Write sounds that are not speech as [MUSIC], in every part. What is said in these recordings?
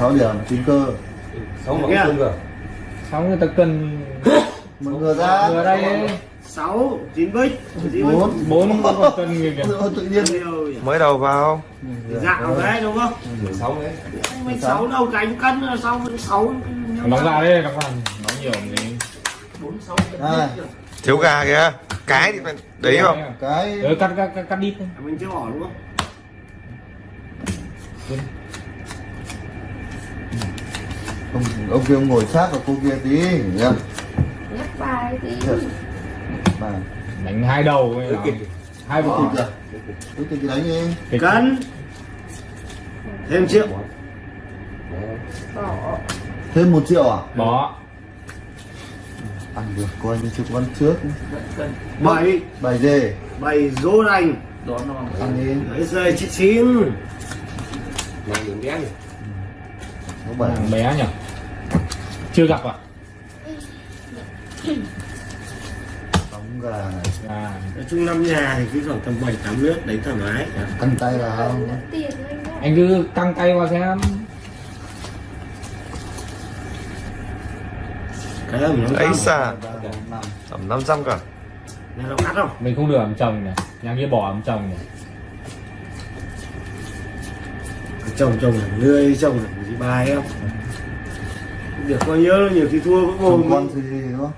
6 điểm tính cơ. Sáu Nghe. cân rồi sáu người ta cần [LAUGHS] một người ra. Vừa đây. Sáu chín bích. Chín bốn. Bốn [LAUGHS] còn cần người kìa. Tự nhiên. Nhiều mới đầu vào. Dạo đấy đúng không? Sáu đấy. Mình sáu. Đâu cánh cân sau mình sáu. Đóng ra đây đóng vào. Nói nhiều thì bốn sáu thiếu gà kìa. Cái thì phải đấy không? Cái. Ừ, cắt cắt cắt, đít mình chưa bỏ đúng không ông, ông kia ông ngồi sát vào cô kia tí nhá nhắc bài tí mà đánh hai đầu nó. hai bộ à cái thịt đánh đi. Kịch cân. Thêm triệu. Bỏ. Thêm một triệu à? Bỏ. Ăn được coi như chưa có ăn trước. Bảy. Bài dê bảy dô đành. Ăn đi. Đấy rơi chị chín. Làm đường đen này thằng bé nhỉ? Chưa gặp à đóng gà này à. Nói chung năm nhà thì cứ khoảng tầm bảy tám nước đấy thoải mái. Ăn tay là không? Tiền anh cứ căng tay vào xem. Cái ẩm nó ấy cao xa. Ba bốn năm. Tầm 500 cả nhà nó cắt không? Mình không được ẩm chồng nhỉ? Nhà kia bỏ ẩm chồng nhỉ? Chồng chồng là lươi chồng bài không? Được coi nhớ nhiều khi thua cũng không ngồm con gì gì đúng không?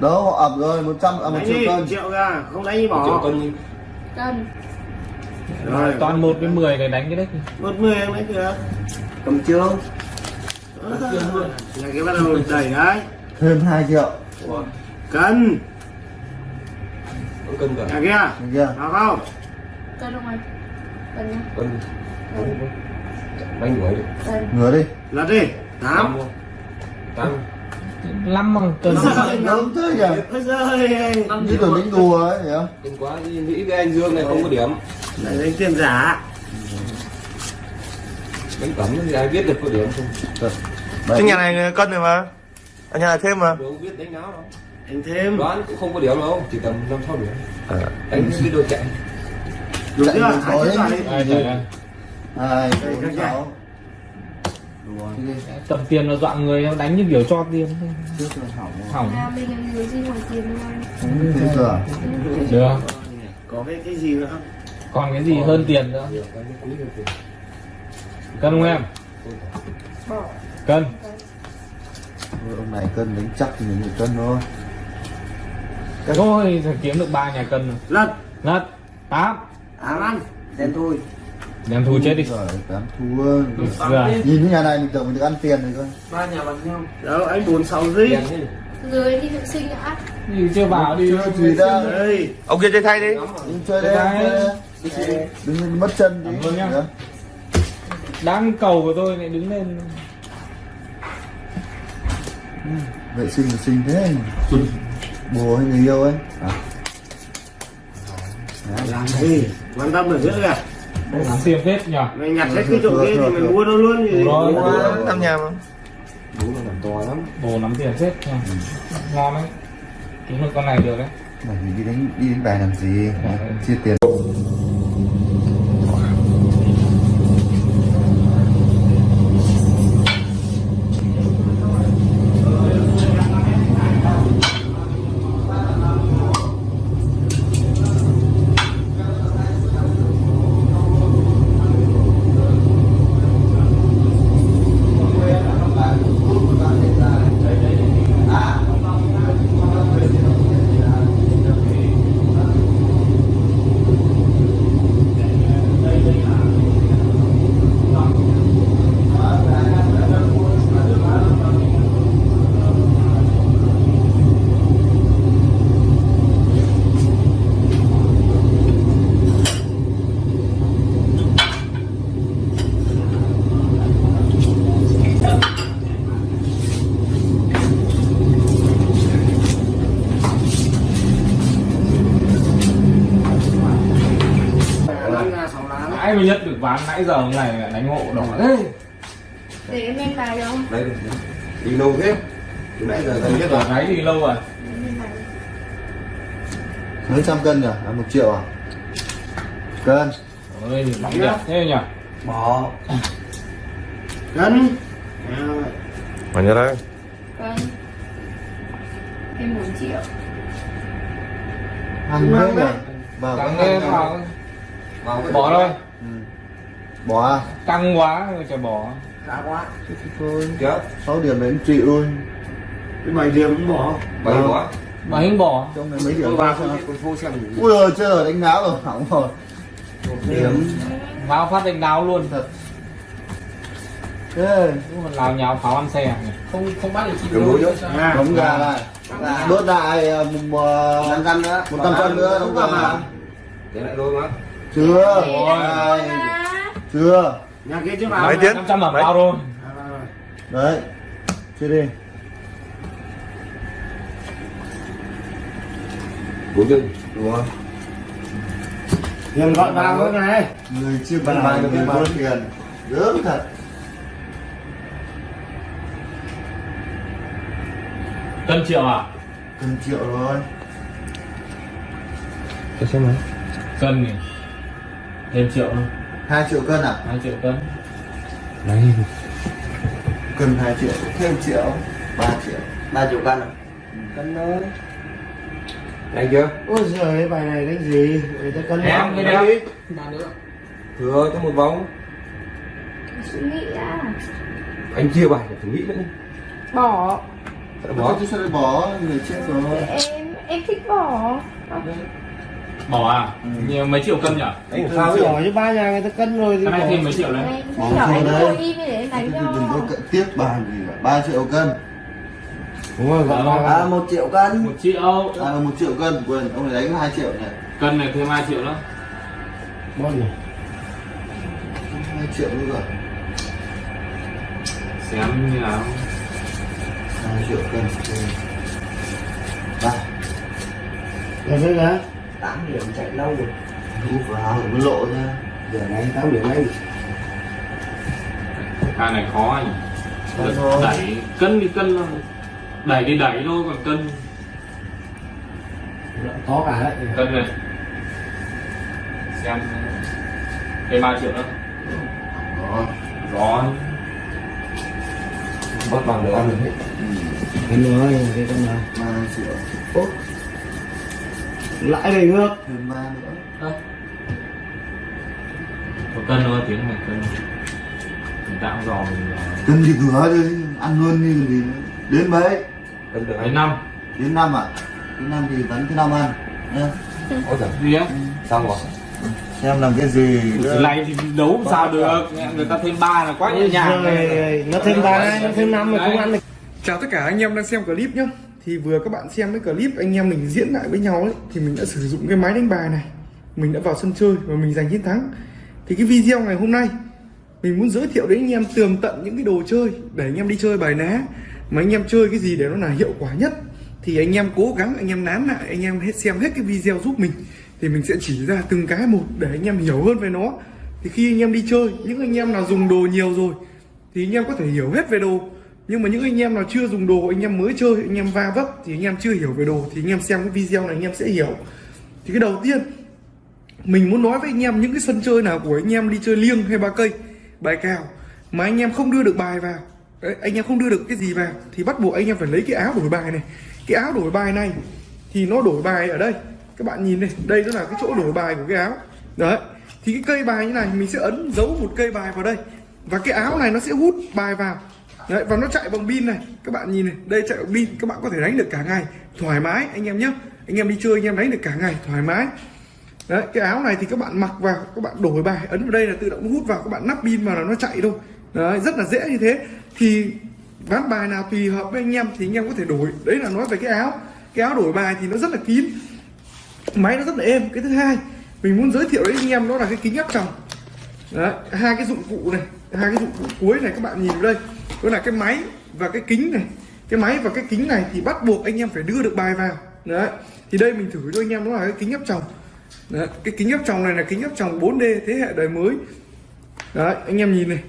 Đó họ ập rồi một trăm à một đánh triệu đi cân. triệu ra không đánh đi một triệu bỏ cân cân. Rồi. Toàn một với mười này đánh cái đấy. Một mươi em lấy được. Cầm trương là cái bắt đầu đẩy đấy. Thêm hai triệu. Cân. Mẫu cân rồi nhà kia. Được chưa? Nào không? Cân không anh? Cân nhá. Cân bánh đuổi ngửa đi. Lật đi. Tám. Tám. Không tám năm bằng cân đúng thế nhỉ như tưởng đánh đùa ấy nhỉ đừng quá đi nghĩ với anh dương này không có điểm. Lại đánh tiền giả. Bánh cẩm thì ai biết được có điểm không? Cái nhà này cân rồi mà. Ở nhà này thêm mà. Đâu biết đánh nào đâu. Anh thêm. Đoán cũng không có điểm đâu chỉ tầm năm sáu điểm. À, đánh cái đôi chạy. Đúng Chạy chưa hai bốn sáu tầm tiền là dọa người nó đánh như kiểu cho tiền. Thôi. hỏng rồi. hỏng. Cửa được. Có cái cái gì nữa không? Còn cái gì hơn tiền nữa? Cân không em? Bỏ. Cân. Ông này cân đánh chắc thì mình cân thôi. Thôi phải kiếm được ba nhà cân rồi. lật. Lật. Tám. Ám ăn. Đen thôi đem thu chết đi. Rồi tám thua rồi nhìn cái nhà này mình tưởng mình được ăn tiền rồi cơ. Ba nhà bằng nhau. Đâu anh bốn sáu gì dưới đi. Vệ sinh đã. Đi chưa vào đi. Chưa gì ra đây ông kia chơi thay đi. Đi chơi đây. đừng mất chân Cảm tí ơn nhá. Nhá. đang cầu của tôi lại đứng lên. Vệ sinh vệ sinh thế. Bồ hay người yêu ấy. À. Làm gì? Quan tâm được hết kìa lắm tiền phết nhỉ mình nhặt hết cái chỗ kia thì mình mua đâu luôn gì Rồi. năm nhà mà. Bố nó làm to lắm. Bồ nắm tiền phết nha ngon đấy. Kiếm được con này được đấy. Mày đi đánh đi đánh bài làm gì? Chia tiền nãy mới nhất được ván nãy giờ ông này đánh hộ đỏ thế để em lên bài không? Đây đi lâu thế. Từ nãy giờ gần biết là gáy thì lâu rồi. Mấy trăm cân nhỉ? À, một triệu à? Cân. Ôi lắm đẹp thế nhỉ? Bỏ. Cân. À, Bao nhiêu đấy? Vâng Em 4 triệu. Ăn nhỉ đấy? vào ăn vào vào cái bỏ thôi Ừ. bỏ à? Căng quá rồi phải bỏ. Đã quá. Thế thì thôi. Chưa 6 điểm đến chịu thôi cái bảy điểm cũng bỏ. Bảy Vâng. bỏ. Mà hình bỏ. Trong này mấy điểm ba phô xem ui rồi chơi đánh đáo rồi. Hỏng rồi. Điểm. vào phát đánh đáo luôn. Thật. Thế Đúng là lào nhào pháo ăn xe nhỉ? không không bắt được đối nữa. à, đóng gà lại. Đốt lại à, một à, một trăm cân nữa đóng gà để lại đôi má chưa. Ôi. chưa. Nhà kia chứ vào Mấy tiếng? 500 mở Mấy? bao rồi. Đấy. Chưa đi. Bốn chân đúng không? Hiền gọi vào cái này. người chưa bàn bài được bao tiền. Gớm thật. Cân triệu à? Cần triệu rồi cho xem nào cân này thêm triệu thôi hai triệu cân à? Hai triệu cân. Này cần hai triệu thêm triệu ba triệu. Ba triệu cân à? Cân thôi. Này chưa? Ôi giời bài này đánh gì? Người ta cân em cái đeo thừa cho một vòng. Suy nghĩ đã anh chia bài phải thử nghĩ nữa Bỏ. Đã bỏ? Bỏ chứ sao lại bỏ? Người chết rồi. Em em thích bỏ bỏ à? Ừ. nhiều mấy triệu cân nhỉ? Anh sao giỏi chứ ba nhà người ta cân rồi thì cái này bỏ. thêm mấy triệu đấy. Bỏ anh đấy. đừng có tiếp bàn gì cả. Ba triệu cân. Đúng rồi gọi vào à một triệu cân. Một triệu. À một triệu cân. Quên ông này đánh hai triệu này. Cân này thêm hai triệu nữa. Bao nhiêu? hai triệu nữa rồi. Xem như nào? Hai triệu cân. Ba Là thế cả tám điểm chạy lâu rồi. Thu vào mới lộ nha giờ này tám điểm anh ca này khó anh. Khó đẩy cân thì cân thôi. Đẩy thì đẩy thôi còn cân. Có cả đấy. Cân này. Xem. Thêm ba triệu nữa. Đó. Rồi bắt bằng được ăn được hết. Cân rồi cái cân nào ba triệu. Ố. lãi về nước. Thêm ba nữa. Có cân thôi tiếng này cân. Mình tạo giò mình cân thì cửa đi ăn luôn như còn gì nữa. đến mấy? Cân được. Đến năm. Đến năm à? Đến năm thì vẫn thứ năm ăn nhá. Ôi giời gì á? Xong rồi. Xem làm cái gì. Cái này thì đấu làm sao được. Người ta thêm ba là quá nhẹ nhàng. Rồi, nó thêm ba nó thêm năm mà không ăn được. Chào tất cả anh em đang xem clip nhé thì vừa các bạn xem cái clip anh em mình diễn lại với nhau ấy Thì mình đã sử dụng cái máy đánh bài này Mình đã vào sân chơi và mình giành chiến thắng Thì cái video ngày hôm nay Mình muốn giới thiệu đến anh em tường tận những cái đồ chơi Để anh em đi chơi bài ná Mà anh em chơi cái gì để nó là hiệu quả nhất Thì anh em cố gắng anh em nán lại Anh em hết xem hết cái video giúp mình Thì mình sẽ chỉ ra từng cái một Để anh em hiểu hơn về nó Thì khi anh em đi chơi Những anh em nào dùng đồ nhiều rồi Thì anh em có thể hiểu hết về đồ nhưng mà những anh em nào chưa dùng đồ anh em mới chơi anh em va vấp thì anh em chưa hiểu về đồ thì anh em xem cái video này anh em sẽ hiểu thì cái đầu tiên mình muốn nói với anh em những cái sân chơi nào của anh em đi chơi liêng hay ba cây bài cào mà anh em không đưa được bài vào đấy, anh em không đưa được cái gì vào thì bắt buộc anh em phải lấy cái áo đổi bài này cái áo đổi bài này thì nó đổi bài ở đây các bạn nhìn này đây nó là cái chỗ đổi bài của cái áo đấy thì cái cây bài như này mình sẽ ấn dấu một cây bài vào đây và cái áo này nó sẽ hút bài vào Đấy, và nó chạy bằng pin này. Các bạn nhìn này đây chạy bằng pin các bạn có thể đánh được cả ngày. Thoải mái anh em nhé anh em đi chơi anh em đánh được cả ngày thoải mái. Đấy cái áo này thì các bạn mặc vào các bạn đổi bài ấn vào đây là tự động hút vào các bạn nắp pin vào là nó chạy thôi. Đấy rất là dễ như thế. Thì ván bài nào tùy hợp với anh em thì anh em có thể đổi. Đấy là nói về cái áo. Cái áo đổi bài thì nó rất là kín. Máy nó rất là êm. Cái thứ hai mình muốn giới thiệu đến anh em đó là cái kính áp tròng. Đấy, hai cái dụng cụ này hai cái dụng cụ cuối này các bạn nhìn vào đây đó là cái máy và cái kính này. Cái máy và cái kính này thì bắt buộc anh em phải đưa được bài vào. Đấy. Thì đây mình thử cho anh em đó là cái kính áp tròng. Đấy, cái kính áp tròng này là kính áp tròng 4D thế hệ đời mới. Đấy anh em nhìn này.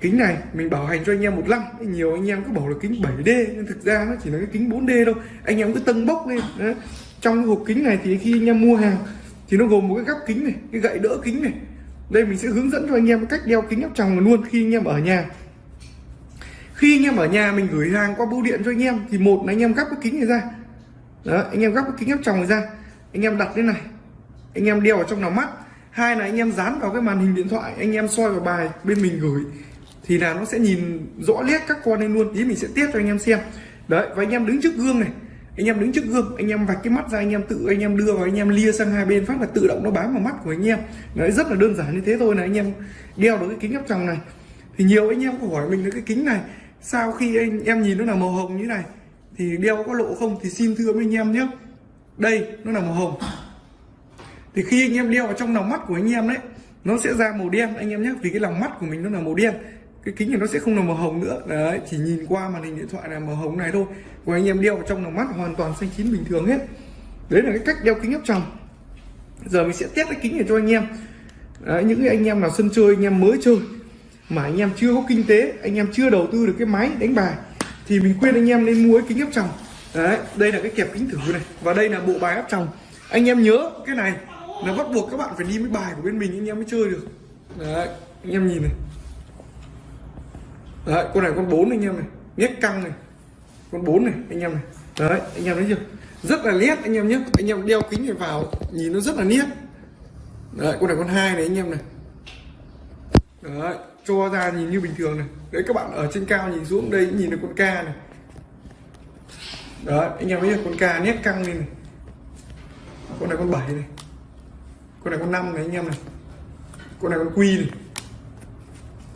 Kính này mình bảo hành cho anh em một năm. Nhiều anh em cứ bảo là kính 7D nhưng thực ra nó chỉ là cái kính 4D đâu anh em cứ tân bốc lên. Đấy. trong cái hộp kính này thì khi anh em mua hàng thì nó gồm một cái gắp kính này cái gậy đỡ kính này đây mình sẽ hướng dẫn cho anh em cách đeo kính áp tròng luôn khi anh em ở nhà. Khi anh em ở nhà mình gửi hàng qua bưu điện cho anh em, thì một là anh em gắp cái kính này ra. Đó, anh em gắp cái kính áp tròng này ra. Anh em đặt lên này. Anh em đeo vào trong lòng mắt. Hai là anh em dán vào cái màn hình điện thoại, anh em soi vào bài bên mình gửi, thì là nó sẽ nhìn rõ nét các con lên luôn. Tí mình sẽ tiếp cho anh em xem. Đấy, và anh em đứng trước gương này anh em đứng trước gương anh em vạch cái mắt ra anh em tự anh em đưa vào anh em lia sang hai bên phát là tự động nó bám vào mắt của anh em đấy rất là đơn giản như thế thôi là anh em đeo được cái kính áp tròng này thì nhiều anh em có hỏi mình là cái kính này sau khi anh em nhìn nó là màu hồng như này thì đeo có lộ không thì xin thưa với anh em nhé đây nó là màu hồng thì khi anh em đeo vào trong lòng mắt của anh em đấy nó sẽ ra màu đen anh em nhé vì cái lòng mắt của mình nó là màu đen cái kính này nó sẽ không là màu hồng nữa. Đấy chỉ nhìn qua màn hình điện thoại là màu hồng này thôi. Còn anh em đeo vào trong lòng mắt hoàn toàn xanh chín bình thường hết. Đấy là cái cách đeo kính áp tròng. Giờ mình sẽ test cái kính này cho anh em. Đấy, những anh em nào sân chơi anh em mới chơi mà anh em chưa có kinh tế anh em chưa đầu tư được cái máy đánh bài thì mình khuyên anh em nên mua cái kính áp tròng. Đấy đây là cái kẹp kính thử này và đây là bộ bài áp tròng. Anh em nhớ cái này là bắt buộc các bạn phải đi với bài của bên mình anh em mới chơi được. Đấy anh em nhìn này đấy, con này con bốn anh em này. Nhét căng này. Con bốn này, anh em này. Đấy, anh em thấy chưa? Rất là nét anh em nhé. Anh em đeo kính này vào, nhìn nó rất là nét. Đấy, con này con hai này anh em này. Đấy, cho ra nhìn như bình thường này. Đấy, các bạn ở trên cao nhìn xuống đây nhìn được con ca này. Đấy, anh em thấy chưa? Con ca nét căng lên này. Con này con bảy này. Con này con năm này anh em này. Con này con quy này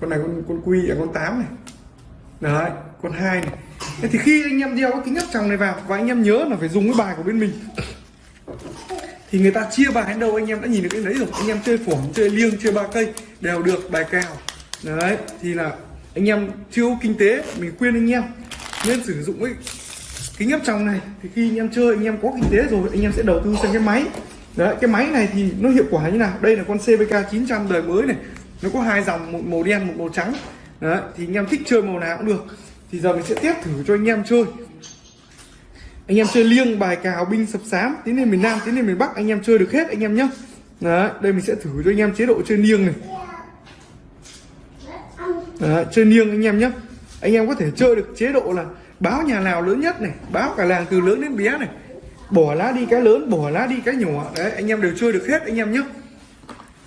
con này con con quy à con 8 này. Đấy, con hai này. Thế thì khi anh em đeo cái kính áp tròng này vào và anh em nhớ là phải dùng cái bài của bên mình. Thì người ta chia bài đến đâu anh em đã nhìn được cái đấy rồi. Anh em chơi phỏng chơi liêng, chơi ba cây đều được, bài cao đấy, thì là anh em chưa kinh tế, mình khuyên anh em nên sử dụng cái kính áp tròng này. Thì khi anh em chơi, anh em có kinh tế rồi, anh em sẽ đầu tư sang cái máy. Đấy, cái máy này thì nó hiệu quả như nào? Đây là con CVK 900 đời mới này nó có hai dòng một màu đen một màu trắng. Đấy thì anh em thích chơi màu nào cũng được. Thì giờ mình sẽ test thử cho anh em chơi. Anh em chơi liêng bài cào binh sập sám tiến lên miền nam tiến lên miền bắc anh em chơi được hết anh em nhé đấy đây mình sẽ thử cho anh em chế độ chơi liêng này. Đấy, chơi liêng anh em nhé anh em có thể chơi được chế độ là báo nhà nào lớn nhất này báo cả làng từ lớn đến bé này. Bỏ lá đi cái lớn bỏ lá đi cái nhỏ. Đấy anh em đều chơi được hết anh em nhé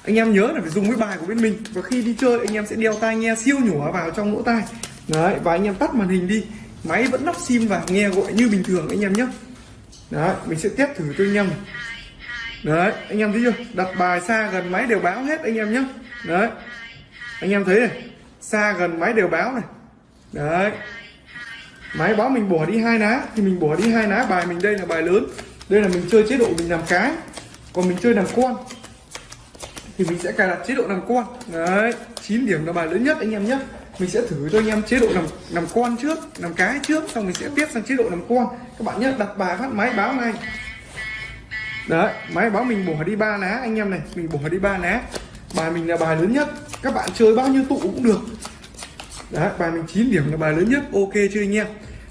anh em nhớ là phải dùng cái bài của bên mình. Và khi đi chơi, anh em sẽ đeo tai nghe siêu nhỏ vào trong lỗ tai. Đấy, và anh em tắt màn hình đi. Máy vẫn lắp sim vào nghe gọi như bình thường anh em nhé. Đấy, mình sẽ test thử cho anh em đấy, anh em thấy chưa? Đặt bài xa gần máy đều báo hết anh em nhé. Đấy. Anh em thấy này, xa gần máy đều báo này. Đấy. Máy báo mình bỏ đi hai lá, thì mình bỏ đi hai lá, bài mình đây là bài lớn. Đây là mình chơi chế độ mình làm cái, còn mình chơi làm con thì mình sẽ cài đặt chế độ làm con. Đấy 9 điểm là bài lớn nhất anh em nhé. Mình sẽ thử cho anh em chế độ làm làm con trước làm cái trước xong mình sẽ tiếp sang chế độ làm con. Các bạn nhé đặt bài phát máy báo ngay đấy máy báo mình bỏ đi ba lá anh em này mình bỏ đi ba lá bài mình là bài lớn nhất. Các bạn chơi bao nhiêu tụ cũng được. Đấy bài mình 9 điểm là bài lớn nhất. Ok chưa anh em?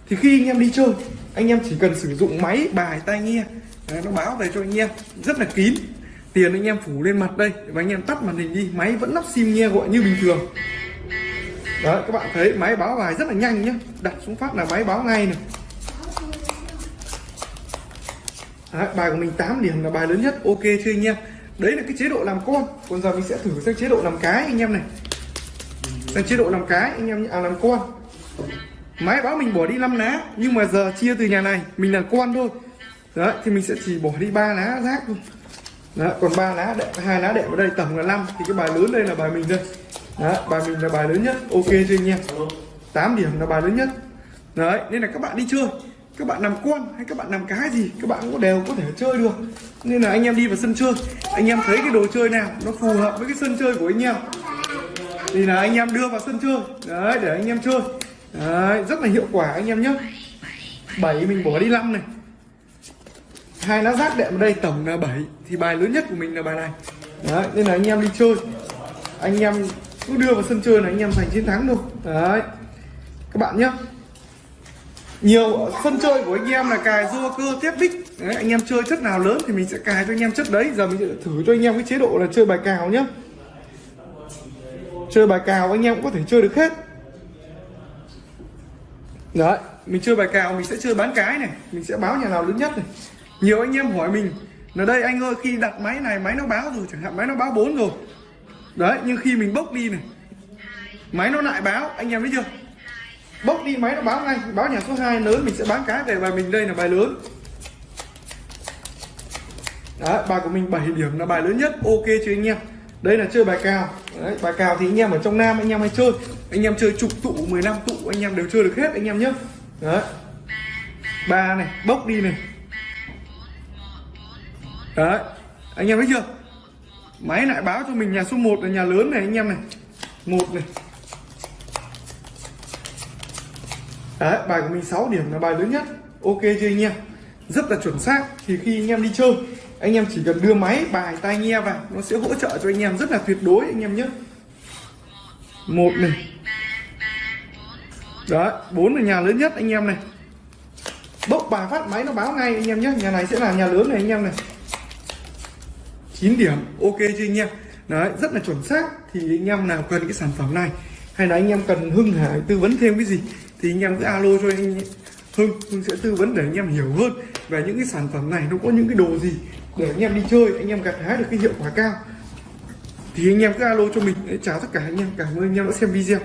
Thì khi anh em đi chơi anh em chỉ cần sử dụng máy bài tai nghe. Đấy, nó báo về cho anh em. Rất là kín tiền anh em phủ lên mặt đây và anh em tắt màn hình đi máy vẫn lắp sim nghe gọi như bình thường. Đấy các bạn thấy máy báo bài rất là nhanh nhé đặt xuống phát là máy báo ngay này. Đấy, bài của mình 8 điểm là bài lớn nhất ok chưa anh em. Đấy là cái chế độ làm con. Còn giờ mình sẽ thử sang chế độ làm cái anh em này. Sang chế độ làm cái anh em à, làm con. Máy báo mình bỏ đi 5 lá nhưng mà giờ chia từ nhà này mình là con thôi. Đấy thì mình sẽ chỉ bỏ đi ba lá rác thôi đó, còn ba lá đệm hai lá đệm ở đây tổng là 5 thì cái bài lớn đây là bài mình đây. Đó, bài mình là bài lớn nhất ok chưa anh em? 8 điểm là bài lớn nhất. Đấy nên là các bạn đi chơi. Các bạn làm con hay các bạn làm cái gì các bạn cũng đều có thể chơi được. Nên là anh em đi vào sân chơi. Anh em thấy cái đồ chơi nào nó phù hợp với cái sân chơi của anh em thì là anh em đưa vào sân chơi. Đấy để anh em chơi. Đấy rất là hiệu quả anh em nhé. 7 mình bỏ đi 5 này hai lá rác đệm ở đây tổng là 7 thì bài lớn nhất của mình là bài này. Đấy nên là anh em đi chơi. Anh em cứ đưa vào sân chơi là anh em giành chiến thắng thôi. Đấy. Các bạn nhé nhiều sân chơi của anh em là cài rua cơ tiếp bích đấy, anh em chơi chất nào lớn thì mình sẽ cài cho anh em chất đấy. Giờ mình sẽ thử cho anh em cái chế độ là chơi bài cào nhá. Chơi bài cào anh em cũng có thể chơi được hết. Đấy mình chơi bài cào mình sẽ chơi bán cái này. Mình sẽ báo nhà nào lớn nhất này nhiều anh em hỏi mình là đây anh ơi khi đặt máy này máy nó báo rồi chẳng hạn máy nó báo 4 rồi. Đấy nhưng khi mình bốc đi này máy nó lại báo anh em biết chưa? Bốc đi máy nó báo ngay báo nhà số 2 lớn mình sẽ bán cái về bài mình đây là bài lớn. Đấy, bài của mình 7 điểm là bài lớn nhất ok chưa anh em? Đây là chơi bài cào. Đấy, bài cào thì anh em ở trong nam anh em hay chơi. Anh em chơi chục tụ 15 tụ anh em đều chơi được hết anh em nhé. Đấy. Ba này bốc đi này đấy, anh em thấy chưa? Máy lại báo cho mình nhà số 1 là nhà lớn này, anh em này. Một này. Đấy, bài của mình 6 điểm là bài lớn nhất. Ok chưa anh em? Rất là chuẩn xác. Thì khi anh em đi chơi, anh em chỉ cần đưa máy, bài, tai nghe vào, nó sẽ hỗ trợ cho anh em rất là tuyệt đối, anh em nhé. Một này. Đấy, bốn là nhà lớn nhất, anh em này. Bốc bài phát máy nó báo ngay, anh em nhé. Nhà này sẽ là nhà lớn này, anh em này. 9 điểm ok chưa anh em? Đấy rất là chuẩn xác. Thì anh em nào cần cái sản phẩm này hay là anh em cần hưng hải tư vấn thêm cái gì thì anh em cứ alo cho anh hưng. Hưng sẽ tư vấn để anh em hiểu hơn về những cái sản phẩm này nó có những cái đồ gì để anh em đi chơi anh em gặt hái được cái hiệu quả cao. Thì anh em cứ alo cho mình. Đấy, chào tất cả anh em. Cảm ơn anh em đã xem video.